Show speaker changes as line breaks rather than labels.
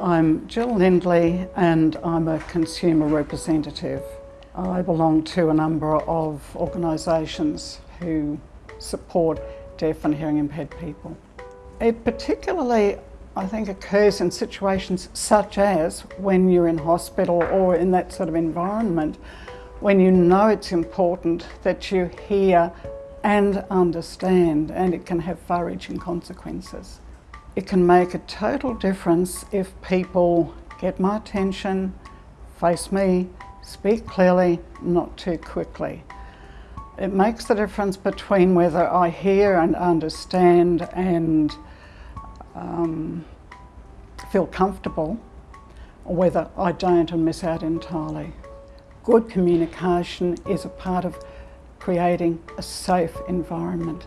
I'm Jill Lindley and I'm a consumer representative. I belong to a number of organisations who support deaf and hearing impaired people. It particularly, I think, occurs in situations such as when you're in hospital or in that sort of environment when you know it's important that you hear and understand and it can have far-reaching consequences. It can make a total difference if people get my attention, face me, speak clearly, not too quickly. It makes the difference between whether I hear and understand and um, feel comfortable or whether I don't and miss out entirely. Good communication is a part of creating a safe environment.